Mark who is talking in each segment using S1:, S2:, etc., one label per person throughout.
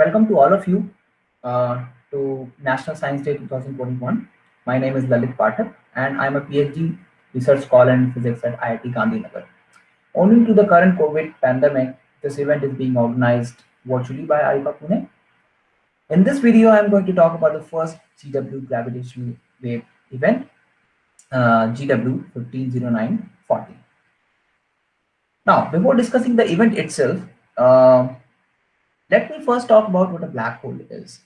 S1: welcome to all of you uh, to National Science Day 2021. My name is Lalit Pathak and I'm a PhD research scholar in physics at IIT Gandhinagar. Owing to the current COVID pandemic, this event is being organized virtually by IUCAA Pune. In this video, I'm going to talk about the first GW gravitational wave event, uh, GW 150914. Now, before discussing the event itself, uh, let me first talk about what a black hole is.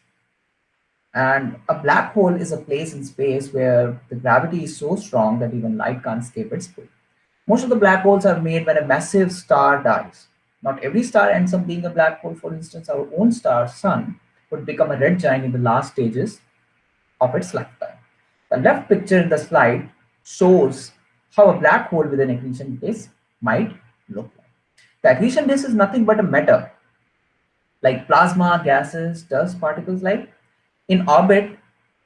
S1: And a black hole is a place in space where the gravity is so strong that even light can't escape its pull. Most of the black holes are made when a massive star dies. Not every star ends up being a black hole. For instance, our own star, Sun, would become a red giant in the last stages of its lifetime. The left picture in the slide shows how a black hole with an accretion disk might look like. The accretion disk is nothing but a matter, like plasma, gases, dust particles like, in orbit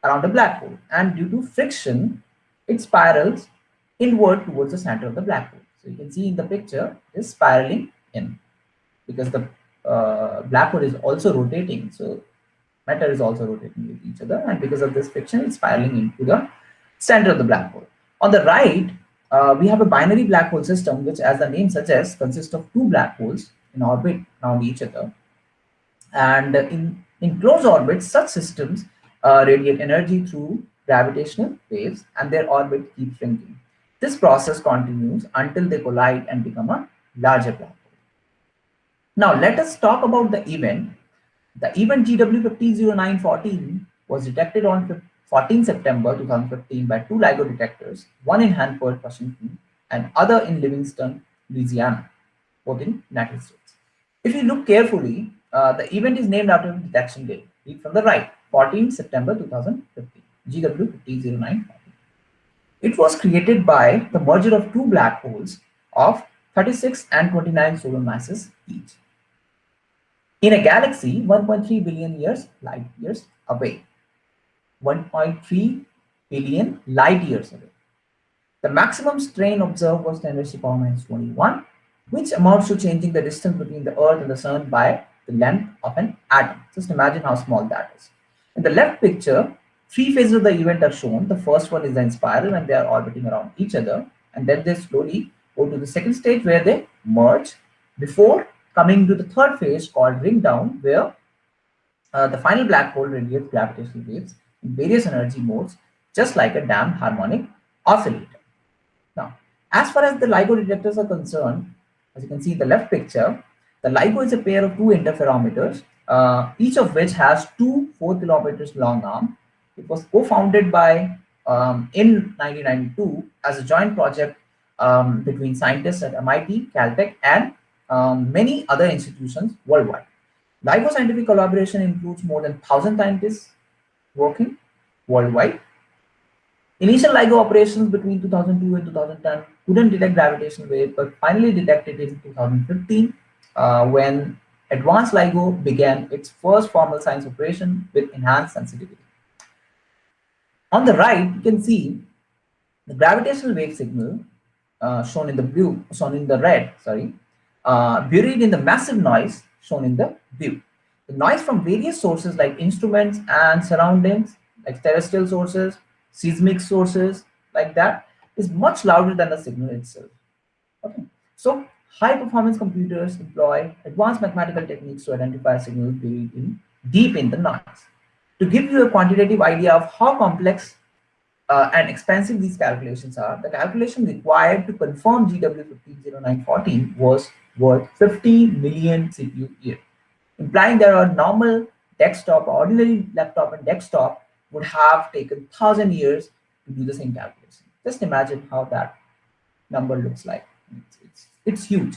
S1: around a black hole. And due to friction, it spirals inward towards the center of the black hole. So you can see in the picture, it is spiraling in because the uh, black hole is also rotating. So matter is also rotating with each other. And because of this friction, it's spiraling into the center of the black hole. On the right, uh, we have a binary black hole system, which as the name suggests, consists of two black holes in orbit around each other. And in, in close orbits, such systems uh, radiate energy through gravitational waves and their orbit keeps shrinking. This process continues until they collide and become a larger black hole. Now let us talk about the event. The event GW150914 was detected on 14 September 2015 by two LIGO detectors, one in Hanford, Washington, and other in Livingston, Louisiana, both in United States. If you look carefully, uh, the event is named after the detection date. Read from the right, 14 September 2015, GW150914. It was created by the merger of two black holes of 36 and 29 solar masses each. In a galaxy 1.3 billion years light years away. 1.3 billion light years away. The maximum strain observed was 10 raised to power minus 21, which amounts to changing the distance between the Earth and the Sun by the length of an atom. Just imagine how small that is. In the left picture, Three phases of the event are shown. The first one is inspiral and they are orbiting around each other. And then they slowly go to the second stage where they merge before coming to the third phase called ring down where uh, the final black hole radiates gravitational waves in various energy modes just like a damped harmonic oscillator. Now, as far as the LIGO detectors are concerned, as you can see in the left picture, the LIGO is a pair of two interferometers, uh, each of which has two 4 kilometers long arms it was co-founded by um, in 1992 as a joint project um, between scientists at MIT, Caltech, and um, many other institutions worldwide. LIGO scientific collaboration includes more than 1,000 scientists working worldwide. Initial LIGO operations between 2002 and 2010 couldn't detect gravitational waves, but finally detected in 2015 uh, when advanced LIGO began its first formal science operation with enhanced sensitivity. On the right, you can see the gravitational wave signal uh, shown in the blue, shown in the red, sorry, uh, buried in the massive noise shown in the blue. The noise from various sources like instruments and surroundings, like terrestrial sources, seismic sources, like that, is much louder than the signal itself. Okay, so high performance computers employ advanced mathematical techniques to identify signals buried in deep in the noise. To give you a quantitative idea of how complex uh, and expensive these calculations are, the calculation required to confirm GW150914 was worth 50 million CPU year, implying that a normal desktop, ordinary laptop and desktop would have taken 1,000 years to do the same calculation. Just imagine how that number looks like. It's, it's, it's huge.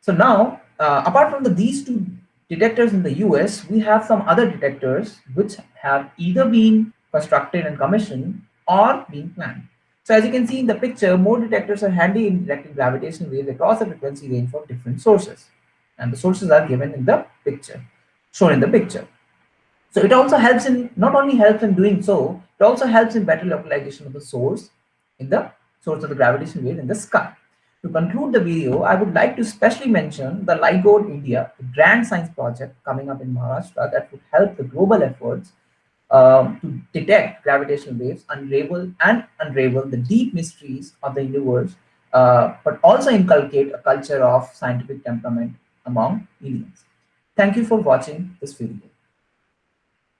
S1: So now, uh, apart from the, these two detectors in the US, we have some other detectors which have either been constructed and commissioned or being planned. So as you can see in the picture, more detectors are handy in detecting gravitational waves across the frequency range from different sources. And the sources are given in the picture, shown in the picture. So it also helps in, not only helps in doing so, it also helps in better localization of the source in the source of the gravitational wave in the sky. To conclude the video, I would like to specially mention the LIGO India, grand science project coming up in Maharashtra that would help the global efforts um, to detect gravitational waves, unravel and unravel the deep mysteries of the universe, uh, but also inculcate a culture of scientific temperament among Indians. Thank you for watching this video.